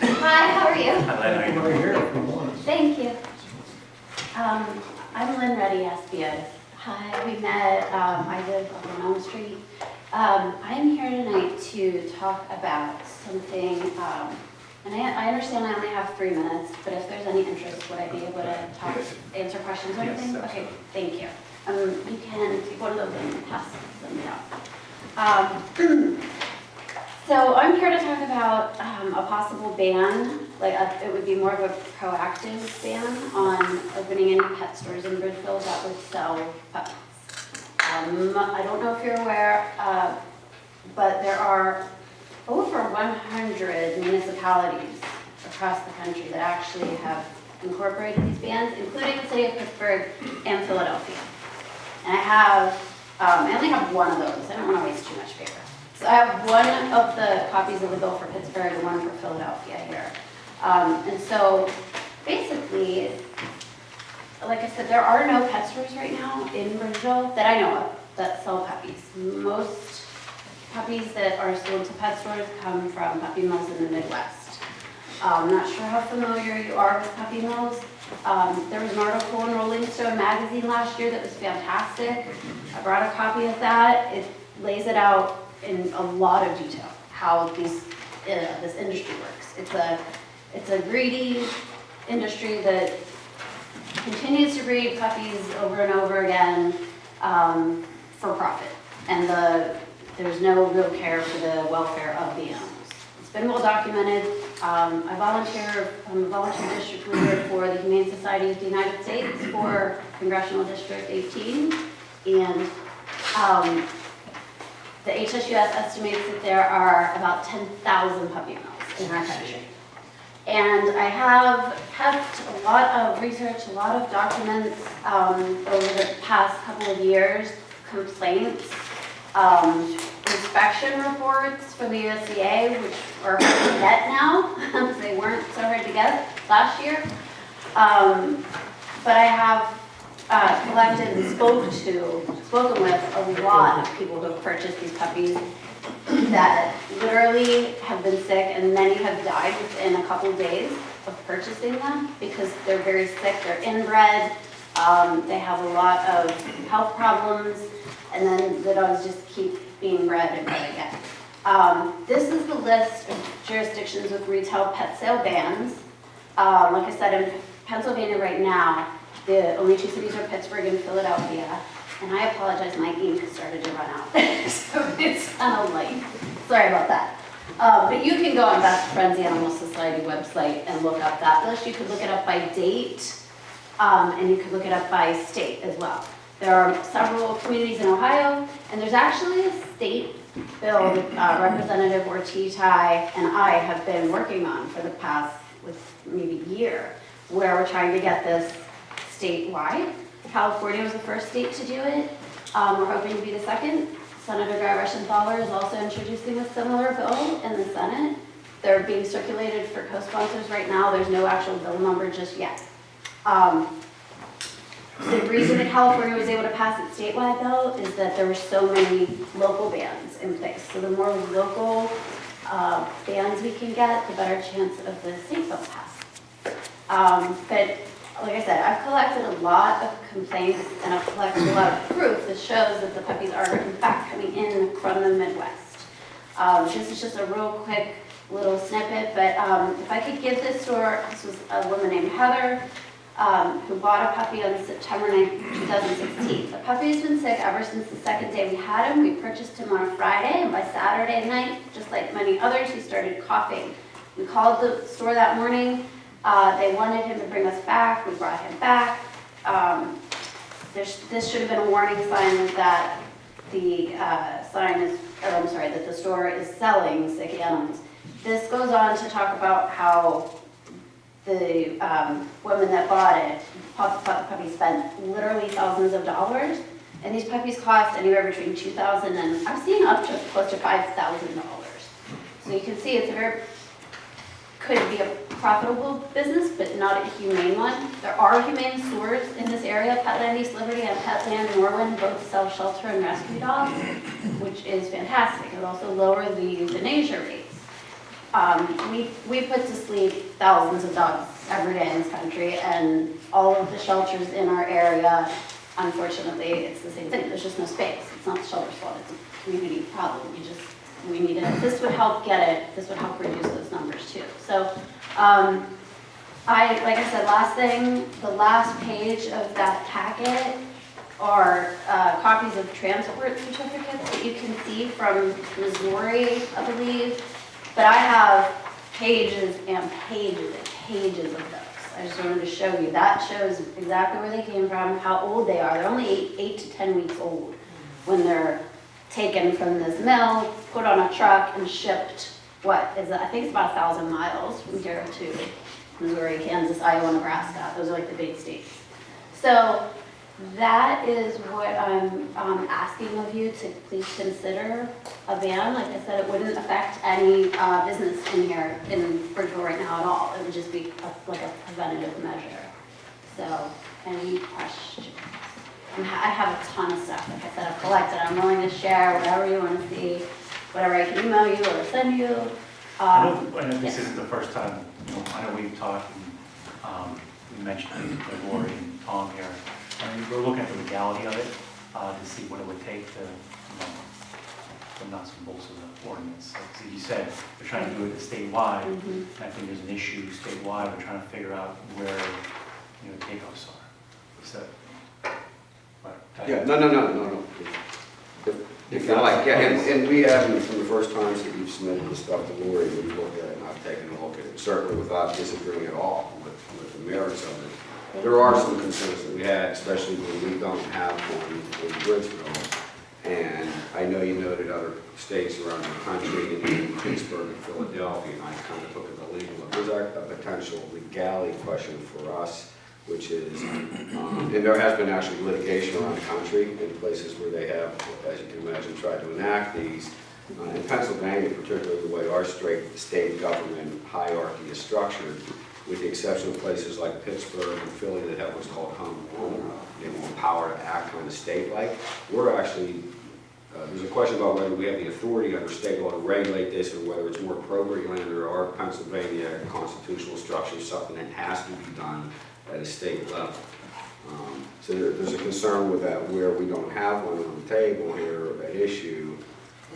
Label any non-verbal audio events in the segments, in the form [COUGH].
Hi, how are you? Hi, Len, how are you? Thank you. Um, I'm Lynn Reddy Espia. Hi, we met, um, I live up on Elm Street. Um, I'm here tonight to talk about something, um, and I, I understand I only have three minutes, but if there's any interest, would I be able to talk, answer questions or Yes, anything? Okay, thank you. Um, you can take one of those and pass them down. Um, [CLEARS THROAT] So I'm here to talk about um, a possible ban, like a- it would be more of a proactive ban on opening any pet stores in Bridgeville that would sell pets. Um, I don't know if you're aware, uh, but there are over 100 municipalities across the country that actually have incorporated these bans, including the city of Pittsburgh and Philadelphia. And I have, um, I only have one of those, I don't want to waste too much paper. So I have one of the copies of the bill for Pittsburgh and one for Philadelphia here. Um, and so basically, like I said, there are no pet stores right now in Bridgeville that I know of that sell puppies. Most puppies that are sold to pet stores come from puppy mills in the Midwest. I'm not sure how familiar you are with puppy mills. Um, there was an article in Rolling Stone magazine last year that was fantastic. I brought a copy of that. It lays it out in a lot of detail, how these, uh, this industry works. It's a, it's a greedy industry that continues to breed puppies over and over again um, for profit. And the, there's no real care for the welfare of the animals. It's been well documented. Um, I volunteer, I'm a volunteer district leader for the Humane Society of the United States for Congressional District 18. And um, the HSUS estimates that there are about 10,000 puppy mills in our country. And I have kept a lot of research, a lot of documents um, over the past couple of years, complaints, um, inspection reports from the USDA, which are hard to get now, [LAUGHS] they weren't so hard to get last year. Um, But I have uh, collected and spoke to, spoken with a lot of people who have purchased these puppies that literally have been sick and many have died within a couple days of purchasing them because they're very sick, they're inbred, um, they have a lot of health problems, and then the dogs just keep being bred and bred again. Um, this is the list of jurisdictions with retail pet sale bans. Um, like I said, in Pennsylvania right now, the only two cities are Pittsburgh and Philadelphia. And I apologize, my ink has started to run out, [LAUGHS] so it's kind of late. Sorry about that. Uh, but you can go on Best Friends Animal Society website and look up that list. You could look it up by date, um, and you could look it up by state as well. There are several communities in Ohio, and there's actually a state bill that uh, Representative Ortiz and I have been working on for the past, maybe year, where we're trying to get this statewide. California was the first state to do it. Um, we're hoping to be the second. Senator Guy Reschenthaler is also introducing a similar bill in the Senate. They're being circulated for co-sponsors right now. There's no actual bill number just yet. Um, the reason that California was able to pass it statewide though is that there were so many local bans in place. So the more local uh, bans we can get, the better chance of the state bill passing. Um, but like I said, I've collected a lot of complaints and I've collected a lot of proof that shows that the puppies are in fact coming in from the Midwest. Um, this is just a real quick little snippet, but um, if I could give this store, this was a woman named Heather um, who bought a puppy on September 9, 2016. The puppy's been sick ever since the second day we had him. We purchased him on a Friday, and by Saturday night, just like many others, he started coughing. We called the store that morning. Uh, they wanted him to bring us back. We brought him back. Um, there's, this should have been a warning sign that the uh, sign is, or I'm sorry, that the store is selling sick animals. This goes on to talk about how the um, woman that bought it, puppy, spent literally thousands of dollars. And these puppies cost anywhere between two thousand and I've seen up to close to five thousand dollars. So you can see it's a very, could be a profitable business, but not a humane one. There are humane stores in this area, Petland East Liberty and Petland Norwin, both sell shelter and rescue dogs, which is fantastic. It also lower the euthanasia rates. Um, we, we put to sleep thousands of dogs every day in this country, and all of the shelters in our area, unfortunately, it's the same thing, there's just no space. It's not the shelter's fault, it's a community problem, we just, we need it. This would help get it, this would help reduce those numbers too. So, um, I, like I said, last thing, the last page of that packet are uh, copies of transport certificates that you can see from Missouri, I believe. But I have pages and pages and pages of those. I just wanted to show you. That shows exactly where they came from, how old they are. They're only eight, eight to 10 weeks old when they're taken from this mill, put on a truck and shipped, what is it? I think it's about a thousand miles from here to Missouri, Kansas, Iowa, Nebraska. Those are like the big states. So that is what I'm um, asking of you to please consider a ban. Like I said, it wouldn't affect any uh, business in here in Bridgeville right now at all. It would just be a- like a preventative measure. So, any questions? I'm ha- I have a ton of stuff, like I said, I've collected. I'm willing to share whatever you want to see, whatever I can email you or send you. I know, Um, I know this isn't the first time, you know, I know we've talked, and, um, we mentioned Lori and Tom here. I mean, we're looking at the legality of it, uh, to see what it would take to, you know, the nuts and bolts of the ordinance. Like as you said, we're trying to do it statewide, and mhm. I think there's an issue statewide, we're trying to figure out where, you know, takeoffs are. So, right, Yeah, no, no, no, no, no. If- If you like, yeah, and, and we haven't, from the first times that you've submitted the stuff to Lori, we've looked at it and I've taken a look at it, certainly without disagreeing at all with, with the merits of it. There are some concerns that we had, especially when we don't have one in Bridgeville. And I know you noted other states around the country, and Pittsburgh and Philadelphia, and I kind of look at the legal, there's a potential legality question for us, which is, um, and there has been actually litigation around the country in places where they have, as you can imagine, tried to enact these. Uh, In Pennsylvania, particularly the way our straight, state government hierarchy is structured, with the exception of places like Pittsburgh and Philly that have what's called home rule, they have power to act kind of state-like, we're actually, uh, there's a question about whether we have the authority under state law to regulate this, or whether it's more appropriately under our Pennsylvania constitutional structure, something that has to be done at a state level. Um, So there- there's a concern with that, where we don't have one on the table here at issue,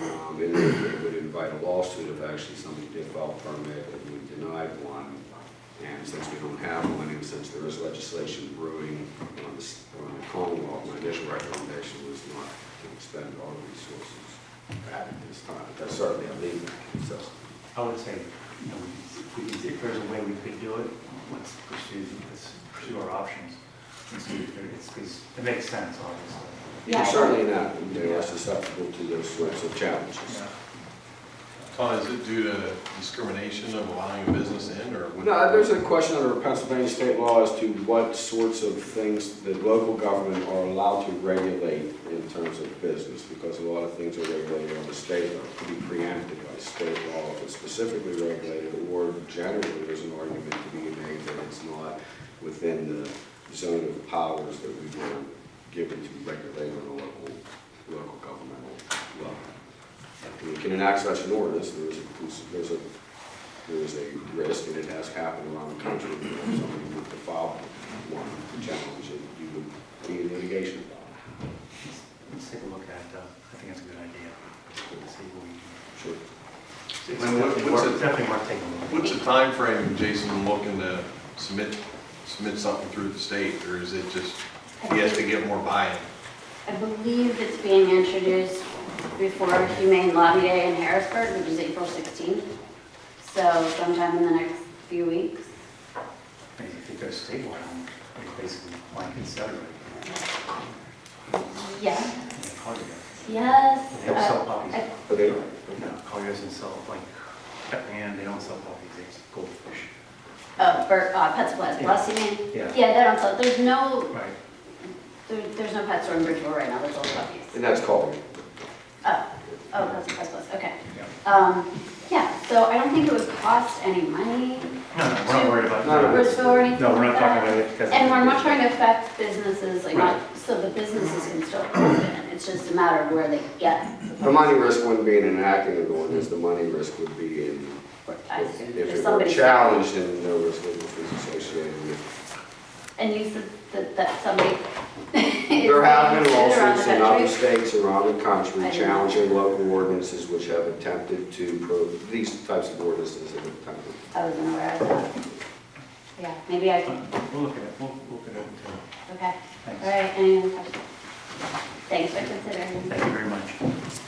um, and it would invite a lawsuit if actually somebody did file a permit and we denied one. And since we don't have one, and since there is legislation brewing on the, s- on the Commonwealth, my initial recommendation was not to expend all the resources at this time. That's certainly a legal necessity. I would say, you know, we could- if there's a way we could do it, let's pursue, let's pursue our options. And see if there, it's, because it makes sense, obviously. Yeah. And Certainly not, they are susceptible to those sorts of challenges. Tom, is it due to discrimination of allowing a business in, or? would- No, there's a question under Pennsylvania state law as to what sorts of things the local government are allowed to regulate in terms of business, because a lot of things are regulated on the state, are pretty preempted by state law, if it's specifically regulated, or generally, there's an argument to be made that it's not within the zone of powers that we were given to regulate on a local. We can enact such an ordinance, there's a, there's a there is a risk, and it has happened around the country, that if somebody were to file one to challenge it, you would be in litigation about it. Let's take a look at, uh, I think that's a good idea. Let's see what we can. Sure. It's And what- definitely what's worth- it- Definitely worth taking a look. What's the time frame, Jason, looking to submit, submit something through the state, or is it just, he has to get more buy-in? I believe it's being introduced before Humane Lobby Day in Harrisburg, which is April 16th. So sometime in the next few weeks. Maybe if you go statewide, it's basically blanket set right Yeah, there. Collier. yes. They don't sell uh, puppies. I- But they, No, Collier doesn't sell, like, pet land, they don't sell puppies, they sell goldfish. Oh, for uh, Pet Supplies Plus, you mean? Yeah. Yeah, they don't sell, there's no, Right. there- there's no pet store in Bridgeville right now, that's all puppies. and that's called, Oh, oh, Pet Supplies Plus, okay. Yeah. Um, yeah, so I don't think it would cost any money No, no, we're not worried about No, no, that. Bristol or anything No, we're like not talking that. about it because. And we're not trying to affect businesses, like not, so the businesses can still open, it's just a matter of where they get. The money risk wouldn't be in enacting an ordinance, the money risk would be in, I if see. if If it were somebody- challenged and there was legal fees associated with And you said that, that somebody. There have been lawsuits in other states around the country I didn't know. challenging local ordinances which have attempted to, pro these types of ordinances have attempted. I wasn't aware of that. Yeah, maybe I can, We'll look at it, we'll we'll look at it uh, okay. All Thanks. right, any other questions? Thanks for considering. Thank you very much.